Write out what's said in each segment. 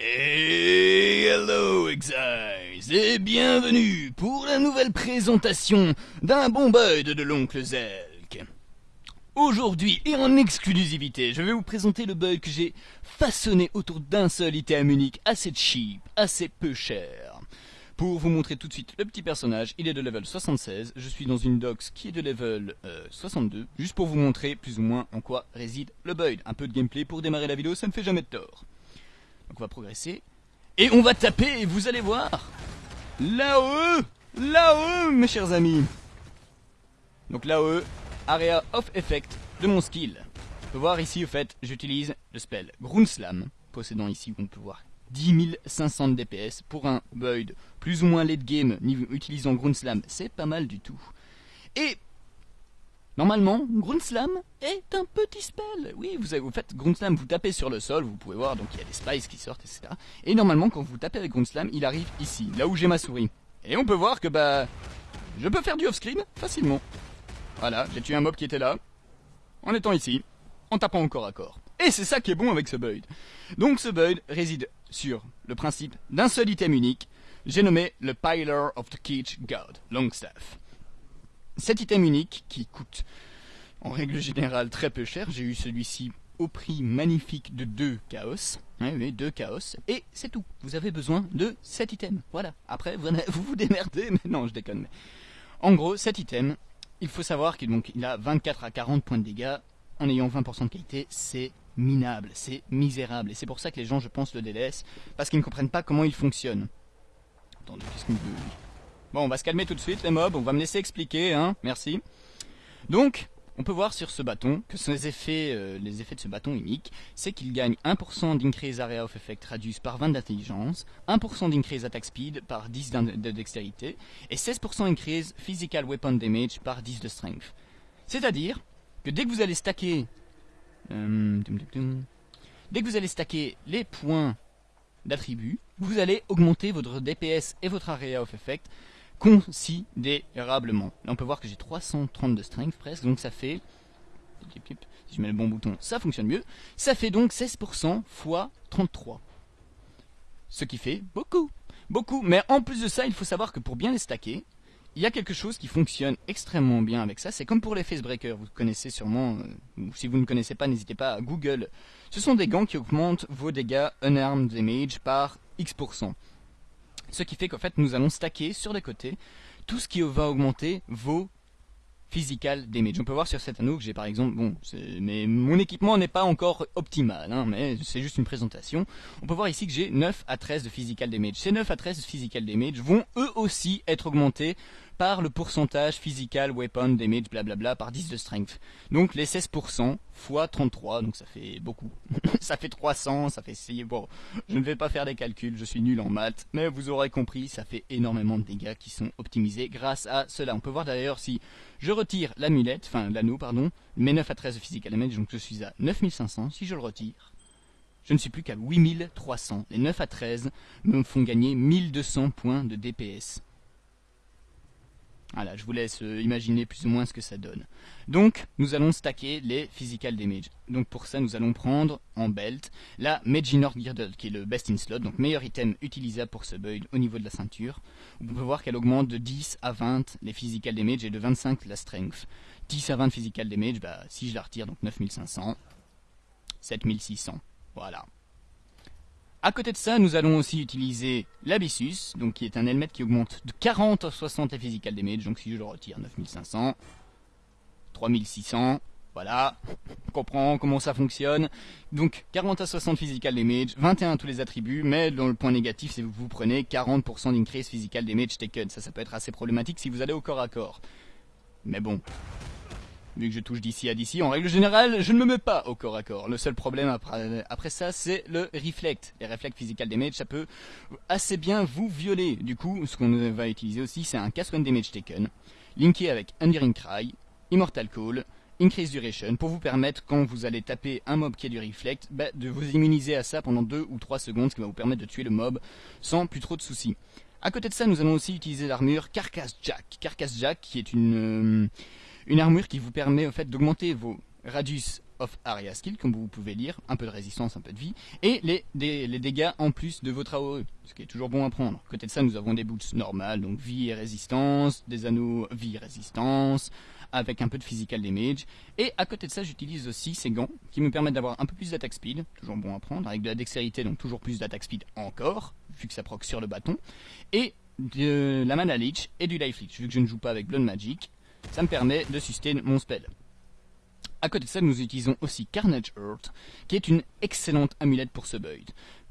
Et hello Exiles et bienvenue pour la nouvelle présentation d'un bon bud de l'oncle Zelk. Aujourd'hui et en exclusivité, je vais vous présenter le bug que j'ai façonné autour d'un seul item unique assez cheap, assez peu cher. Pour vous montrer tout de suite le petit personnage, il est de level 76, je suis dans une dox qui est de level 62, juste pour vous montrer plus ou moins en quoi réside le bug. Un peu de gameplay pour démarrer la vidéo, ça ne fait jamais de tort. Donc on va progresser. Et on va taper, vous allez voir. Là-haut Là-haut, mes chers amis Donc là-haut, Area of Effect de mon skill. On peut voir ici, au fait, j'utilise le spell Slam, possédant ici, on peut voir 10 500 DPS pour un Void plus ou moins late game utilisant Slam, c'est pas mal du tout. Et Normalement, Grunslam est un petit spell. Oui, vous, avez, vous faites vous tapez sur le sol, vous pouvez voir, donc il y a des spices qui sortent, etc. Et normalement, quand vous tapez avec Grunslam, il arrive ici, là où j'ai ma souris. Et on peut voir que, bah, je peux faire du off-screen facilement. Voilà, j'ai tué un mob qui était là, en étant ici, en tapant encore à corps. Et c'est ça qui est bon avec ce build. Donc ce build réside sur le principe d'un seul item unique, j'ai nommé le Pilar of the Keech God, Longstaff. Cet item unique, qui coûte en règle générale très peu cher, j'ai eu celui-ci au prix magnifique de 2 chaos. oui, 2 chaos. Et c'est tout. Vous avez besoin de cet item. Voilà. Après, vous vous, démerdez, mais non, je déconne. En gros, cet item, il faut savoir qu'il il a 24 à 40 points de dégâts en ayant 20% de qualité. C'est minable, c'est misérable. Et c'est pour ça que les gens, je pense, le délaissent, parce qu'ils ne comprennent pas comment il fonctionne. Attendez, qu'est-ce qu'il me Bon, on va se calmer tout de suite, les mobs. On va me laisser expliquer, hein. Merci. Donc, on peut voir sur ce bâton que euh, les effets de ce bâton unique, c'est qu'il gagne 1% d'increase area of effect radius par 20 d'intelligence, 1% d'increase attack speed par 10 de dextérité, et 16% increase physical weapon damage par 10 de strength. C'est-à-dire que dès que vous allez stacker... Euh, dès que vous allez stacker les points d'attributs, vous allez augmenter votre DPS et votre area of effect considérablement. Là, on peut voir que j'ai 330 de strength presque, donc ça fait... Si je mets le bon bouton, ça fonctionne mieux. Ça fait donc 16% x 33. Ce qui fait beaucoup. Beaucoup. Mais en plus de ça, il faut savoir que pour bien les stacker, il y a quelque chose qui fonctionne extrêmement bien avec ça. C'est comme pour les facebreakers, vous connaissez sûrement, euh, ou si vous ne connaissez pas, n'hésitez pas à Google. Ce sont des gants qui augmentent vos dégâts unarmed damage par X%. Ce qui fait qu'en fait, nous allons stacker sur les côtés tout ce qui va augmenter vos physical damage. On peut voir sur cet anneau que j'ai par exemple, bon, mais mon équipement n'est pas encore optimal, hein, mais c'est juste une présentation. On peut voir ici que j'ai 9 à 13 de physical damage. Ces 9 à 13 de physical damage vont eux aussi être augmentés par le pourcentage physical, weapon, damage, blablabla, par 10 de strength. Donc les 16% fois 33, donc ça fait beaucoup. ça fait 300, ça fait 6, bon, je ne vais pas faire des calculs, je suis nul en maths, mais vous aurez compris, ça fait énormément de dégâts qui sont optimisés grâce à cela. On peut voir d'ailleurs si je retire l'amulette, enfin l'anneau, pardon, mes 9 à 13 de physical damage, donc je suis à 9500, si je le retire, je ne suis plus qu'à 8300. Les 9 à 13 me font gagner 1200 points de DPS. Voilà, je vous laisse euh, imaginer plus ou moins ce que ça donne. Donc, nous allons stacker les physical damage. Donc pour ça, nous allons prendre en belt la Maginor Girdle, qui est le best in slot, donc meilleur item utilisable pour ce build au niveau de la ceinture. Vous pouvez voir qu'elle augmente de 10 à 20 les physical damage et de 25 la strength. 10 à 20 physical damage, bah, si je la retire, donc 9500, 7600, voilà. À côté de ça, nous allons aussi utiliser l'Abyssus, donc qui est un helmet qui augmente de 40 à 60 les physical damage, donc si je le retire, 9500, 3600, voilà, on comprend comment ça fonctionne. Donc 40 à 60 physical damage, 21 tous les attributs, mais dans le point négatif, c'est que vous prenez 40% d'increase physical damage taken. Ça, ça peut être assez problématique si vous allez au corps à corps. Mais bon, vu que je touche d'ici à d'ici, en règle générale, je ne me mets pas au corps à corps. Le seul problème après, ça, c'est le reflect. Les reflect physical damage, ça peut assez bien vous violer. Du coup, ce qu'on va utiliser aussi, c'est un cast one damage taken, linké avec Enduring Cry, Immortal Call, Increase Duration, pour vous permettre, quand vous allez taper un mob qui a du reflect, bah, de vous immuniser à ça pendant 2 ou 3 secondes, ce qui va vous permettre de tuer le mob sans plus trop de soucis. À côté de ça, nous allons aussi utiliser l'armure Carcass Jack. Carcass Jack, qui est une... Euh, une armure qui vous permet au fait d'augmenter vos radius of area skill, comme vous pouvez lire, un peu de résistance, un peu de vie, et les, dégâts en plus de votre AOE, ce qui est toujours bon à prendre. côté de ça, nous avons des boots normales, donc vie et résistance, des anneaux vie et résistance, avec un peu de physical damage. Et à côté de ça, j'utilise aussi ces gants qui me permettent d'avoir un peu plus d'attaque speed, toujours bon à prendre, avec de la dextérité, donc toujours plus d'attaque speed encore, vu que ça proc sur le bâton, et de la mana leech et du life leech, vu que je ne joue pas avec Blood Magic, ça me permet de sustain mon spell. À côté de ça, nous utilisons aussi Carnage Earth, qui est une excellente amulette pour ce build.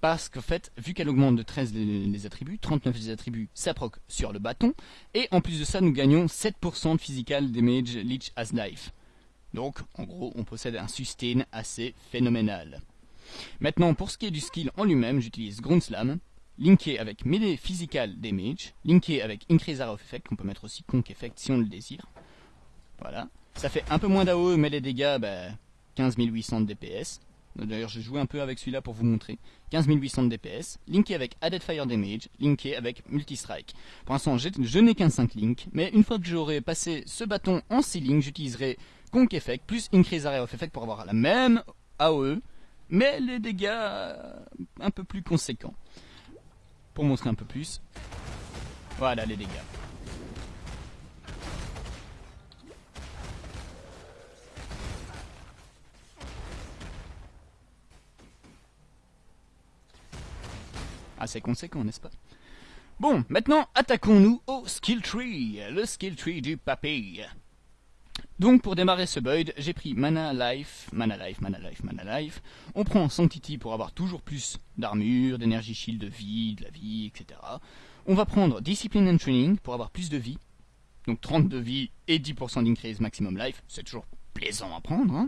Parce qu'en fait, vu qu'elle augmente de 13 les, attributs, 39 les attributs, proc sur le bâton. Et en plus de ça, nous gagnons 7% de physical damage Leech as Life. Donc, en gros, on possède un sustain assez phénoménal. Maintenant, pour ce qui est du skill en lui-même, j'utilise Ground Slam, linké avec Melee Physical Damage, linké avec Increase Area of Effect, qu'on peut mettre aussi Conk Effect si on le désire. Voilà. Ça fait un peu moins d'AOE, mais les dégâts, bah, 15 800 de DPS. D'ailleurs, j'ai joué un peu avec celui-là pour vous montrer. 15 800 de DPS, linké avec Added Fire Damage, linké avec Multi-Strike. Pour l'instant, je n'ai qu'un 5 link, mais une fois que j'aurai passé ce bâton en 6 links, j'utiliserai Conk Effect plus Increase Area of Effect pour avoir la même AOE, mais les dégâts un peu plus conséquents. Pour montrer un peu plus, voilà les dégâts. Assez conséquent, n'est-ce pas? Bon, maintenant, attaquons-nous au skill tree, le skill tree du papy. Donc pour démarrer ce build, j'ai pris Mana Life, Mana Life, Mana Life, Mana Life. On prend Sanctity pour avoir toujours plus d'armure, d'énergie shield, de vie, de la vie, etc. On va prendre Discipline and Training pour avoir plus de vie. Donc 30 de vie et 10% d'increase maximum life. C'est toujours plaisant à prendre. Hein.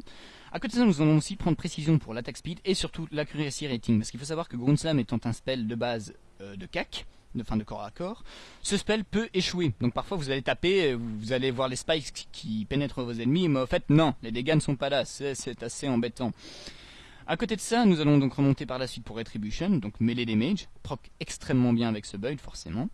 À côté de ça, nous allons aussi prendre précision pour l'attaque speed et surtout l'accuracy rating. Parce qu'il faut savoir que Slam étant un spell de base euh, de CAC, de fin de corps à corps, ce spell peut échouer. Donc parfois vous allez taper, vous allez voir les spikes qui pénètrent vos ennemis, mais en fait non, les dégâts ne sont pas là, c'est assez embêtant. À côté de ça, nous allons donc remonter par la suite pour Retribution, donc mêler damage, proc extrêmement bien avec ce build forcément.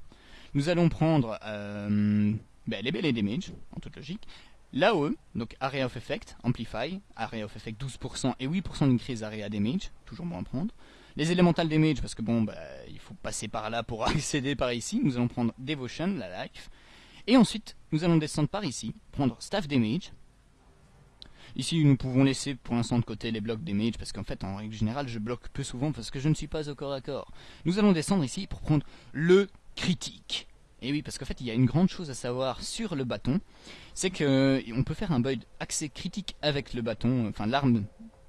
Nous allons prendre euh, ben, les mêlées damage, en toute logique, L'AOE, donc Area of Effect, Amplify, Area of Effect 12% et 8% d'increase Area Damage, toujours bon à prendre. Les Elemental Damage, parce que bon, bah, il faut passer par là pour accéder par ici. Nous allons prendre Devotion, la Life. Et ensuite, nous allons descendre par ici, prendre Staff Damage. Ici, nous pouvons laisser pour l'instant de côté les blocs damage, parce qu'en fait, en règle générale, je bloque peu souvent parce que je ne suis pas au corps à corps. Nous allons descendre ici pour prendre le critique. Et oui, parce qu'en fait, il y a une grande chose à savoir sur le bâton, c'est que on peut faire un build accès critique avec le bâton, enfin l'arme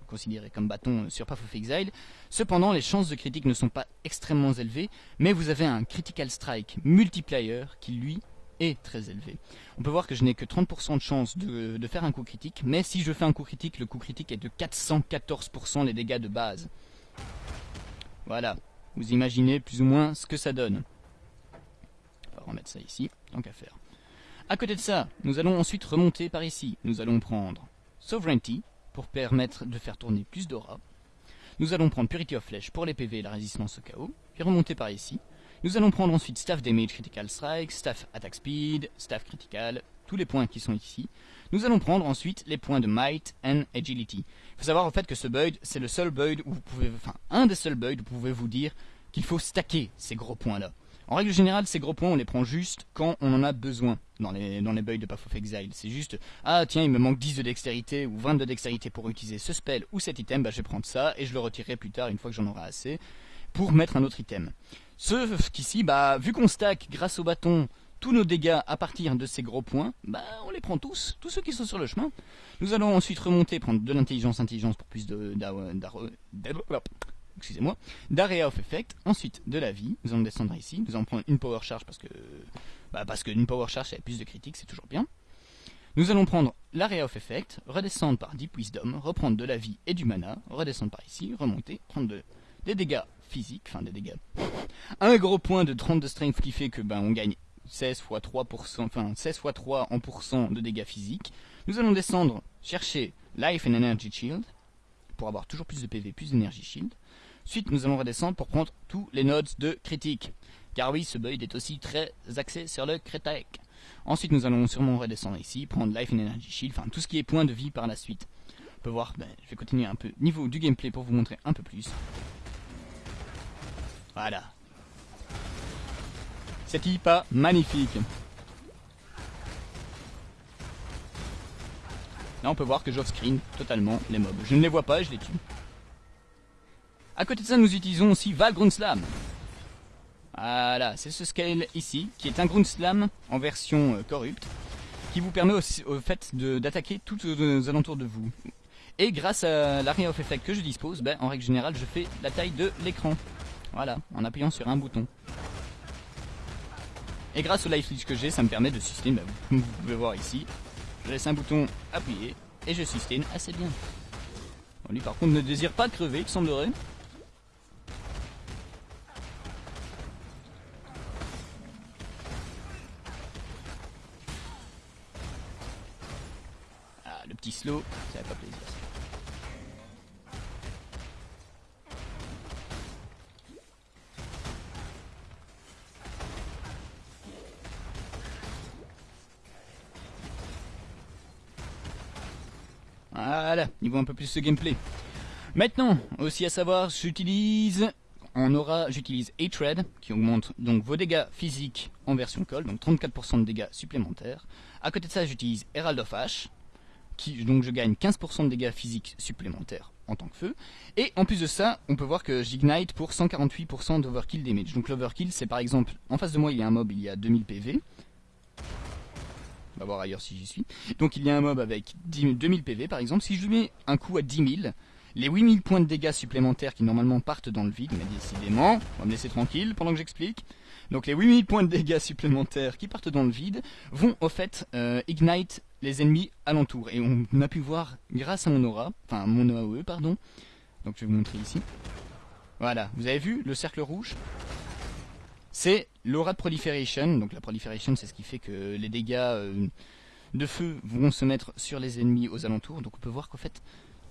considérée comme bâton sur Path of Exile. Cependant, les chances de critique ne sont pas extrêmement élevées, mais vous avez un critical strike multiplier qui lui est très élevé. On peut voir que je n'ai que 30% de chance de, de, faire un coup critique, mais si je fais un coup critique, le coup critique est de 414% les dégâts de base. Voilà, vous imaginez plus ou moins ce que ça donne remettre ça ici, tant qu'à faire. À côté de ça, nous allons ensuite remonter par ici. Nous allons prendre Sovereignty, pour permettre de faire tourner plus d'aura. Nous allons prendre Purity of Flesh pour les PV et la résistance au chaos, puis remonter par ici. Nous allons prendre ensuite Staff Damage Critical Strike, Staff Attack Speed, Staff Critical, tous les points qui sont ici. Nous allons prendre ensuite les points de Might and Agility. Il faut savoir en fait que ce build, c'est le seul build où vous pouvez, enfin un des seuls builds où vous pouvez vous dire qu'il faut stacker ces gros points là. En règle générale, ces gros points, on les prend juste quand on en a besoin dans les, dans les builds de Path of Exile. C'est juste, ah tiens, il me manque 10 de dextérité ou 20 de dextérité pour utiliser ce spell ou cet item, bah je vais prendre ça et je le retirerai plus tard une fois que j'en aurai assez pour mettre un autre item. Ce qu'ici, bah, vu qu'on stack grâce au bâton tous nos dégâts à partir de ces gros points, bah, on les prend tous, tous ceux qui sont sur le chemin. Nous allons ensuite remonter, prendre de l'intelligence, intelligence pour plus de, excusez-moi, d'Area of Effect, ensuite de la vie, nous allons descendre ici, nous allons prendre une Power Charge parce que, bah qu'une Power Charge c'est plus de critiques, c'est toujours bien. Nous allons prendre l'Area of Effect, redescendre par Deep Wisdom, reprendre de la vie et du mana, redescendre par ici, remonter, prendre des dégâts physiques, enfin des dégâts, un gros point de 30 de strength qui fait que ben on gagne 16 x 3%, enfin 16 x 3 en pourcent de dégâts physiques. Nous allons descendre chercher Life and Energy Shield pour avoir toujours plus de PV, plus d'énergie shield. Ensuite, nous allons redescendre pour prendre tous les nodes de critique. Car oui, ce build est aussi très axé sur le critique. Ensuite, nous allons sûrement redescendre ici, prendre Life and Energy Shield, enfin tout ce qui est point de vie par la suite. peut voir, ben, je vais continuer un peu niveau du gameplay pour vous montrer un peu plus. Voilà. C'est pas magnifique. Là, on peut voir que j'off-screen totalement les mobs. Je ne les vois pas je les tue. À côté de ça, nous utilisons aussi Val Slam. Voilà, c'est ce scale ici, qui est un Slam en version euh, corrupte, qui vous permet aussi, au fait d'attaquer tout aux alentours de vous. Et grâce à l'area of effect que je dispose, ben, en règle générale, je fais la taille de l'écran. Voilà, en appuyant sur un bouton. Et grâce au life que j'ai, ça me permet de sustain, ben, vous pouvez voir ici, je laisse un bouton appuyé et je sustain assez bien. lui par contre ne désire pas crever, il semblerait. Petit slow, ça fait pas plaisir. Voilà, niveau un peu plus ce gameplay. Maintenant, aussi à savoir, j'utilise en aura, j'utilise A-Tread qui augmente donc vos dégâts physiques en version call, donc 34% de dégâts supplémentaires. À côté de ça, j'utilise Herald of Ash, donc je gagne 15% de dégâts physiques supplémentaires en tant que feu. Et en plus de ça, on peut voir que j'ignite pour 148% d'overkill damage. Donc l'overkill, c'est par exemple, en face de moi il y a un mob, il y a 2000 PV. On va voir ailleurs si j'y suis. Donc il y a un mob avec 2000 PV par exemple. Si je lui mets un coup à 10 000, les 8000 points de dégâts supplémentaires qui normalement partent dans le vide, mais décidément, on va me laisser tranquille pendant que j'explique. Donc les 8000 points de dégâts supplémentaires qui partent dans le vide vont au fait euh, ignite les ennemis alentour. Et on a pu voir grâce à mon aura, enfin mon AOE pardon. Donc je vais vous montrer ici. Voilà, vous avez vu le cercle rouge? C'est l'aura de proliferation. Donc la proliferation, c'est ce qui fait que les dégâts euh, de feu vont se mettre sur les ennemis aux alentours. Donc on peut voir qu'en fait,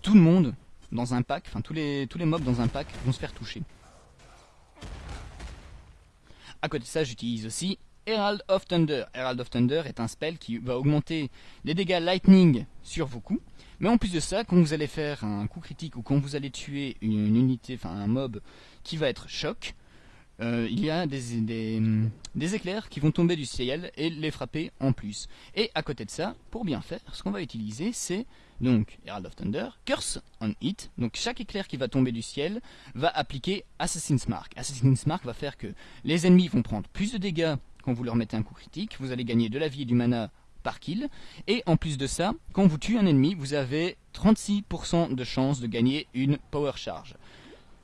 tout le monde dans un pack, enfin tous les, tous les mobs dans un pack vont se faire toucher. À côté de ça, j'utilise aussi Herald of Thunder. Herald of Thunder est un spell qui va augmenter les dégâts lightning sur vos coups. Mais en plus de ça, quand vous allez faire un coup critique ou quand vous allez tuer une unité, enfin un mob qui va être choc, euh, il y a des, des, éclairs qui vont tomber du ciel et les frapper en plus. Et à côté de ça, pour bien faire, ce qu'on va utiliser, c'est donc Herald of Thunder, Curse on Hit. Donc chaque éclair qui va tomber du ciel va appliquer Assassin's Mark. Assassin's Mark va faire que les ennemis vont prendre plus de dégâts quand vous leur mettez un coup critique. Vous allez gagner de la vie et du mana par kill. Et en plus de ça, quand vous tuez un ennemi, vous avez 36% de chance de gagner une Power Charge.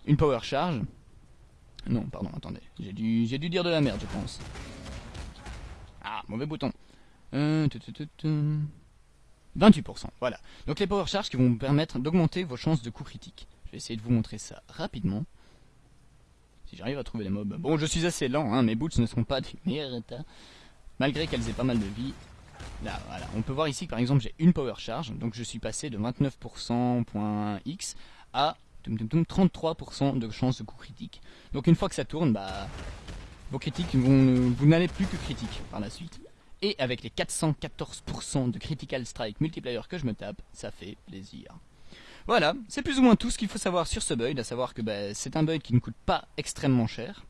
Une Power Charge, non, pardon, attendez. J'ai dû, dire de la merde, je pense. Ah, mauvais bouton. 28%, euh, voilà. Donc les power charges qui vont vous permettre d'augmenter vos chances de coup critique. Je vais essayer de vous montrer ça rapidement. Si j'arrive à trouver les mobs. Bon, je suis assez lent, hein, mes boots ne seront pas du meilleur état. Malgré qu'elles aient pas mal de vie. Là, voilà. On peut voir ici, par exemple, j'ai une power charge. Donc je suis passé de 29%.x à 33% de chance de coup critique. Donc une fois que ça tourne, bah, vos critiques vous n'allez plus que critique par la suite. Et avec les 414% de critical strike multiplier que je me tape, ça fait plaisir. Voilà, c'est plus ou moins tout ce qu'il faut savoir sur ce build, à savoir que bah, c'est un build qui ne coûte pas extrêmement cher.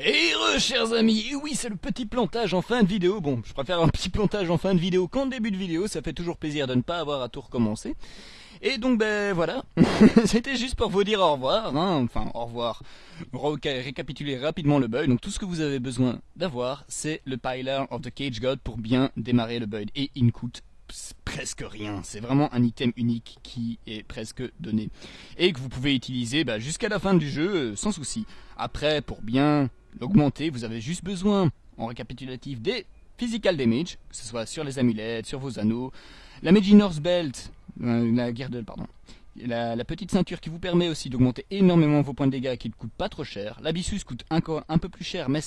Et re, chers amis, et oui, c'est le petit plantage en fin de vidéo. Bon, je préfère un petit plantage en fin de vidéo qu'en début de vidéo, ça fait toujours plaisir de ne pas avoir à tout recommencer. Et donc, ben voilà, c'était juste pour vous dire au revoir, hein. enfin au revoir, récapituler rapidement le build. Donc tout ce que vous avez besoin d'avoir, c'est le Pilar of the Cage God pour bien démarrer le build. Et il ne coûte presque rien. C'est vraiment un item unique qui est presque donné. Et que vous pouvez utiliser bah, jusqu'à la fin du jeu euh, sans souci. Après, pour bien l'augmenter, vous avez juste besoin, en récapitulatif, des physical damage, que ce soit sur les amulettes, sur vos anneaux, la North Belt, euh, la Girdle, pardon, la, petite ceinture qui vous permet aussi d'augmenter énormément vos points de dégâts qui ne coûtent pas trop cher. L'Abyssus coûte un peu plus cher, mais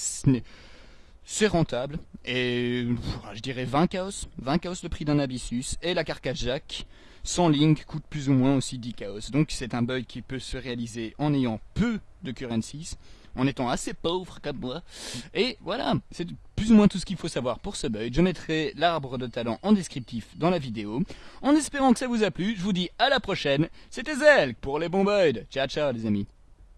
c'est rentable. Et je dirais 20 chaos, 20 chaos le prix d'un Abyssus. Et la carcasse Jack, sans link, coûte plus ou moins aussi 10 chaos. Donc c'est un bug qui peut se réaliser en ayant peu de currencies en étant assez pauvre comme moi. Et voilà, c'est plus ou moins tout ce qu'il faut savoir pour ce build. Je mettrai l'arbre de talent en descriptif dans la vidéo. En espérant que ça vous a plu, je vous dis à la prochaine. C'était Zelk pour les bons builds. Ciao ciao les amis.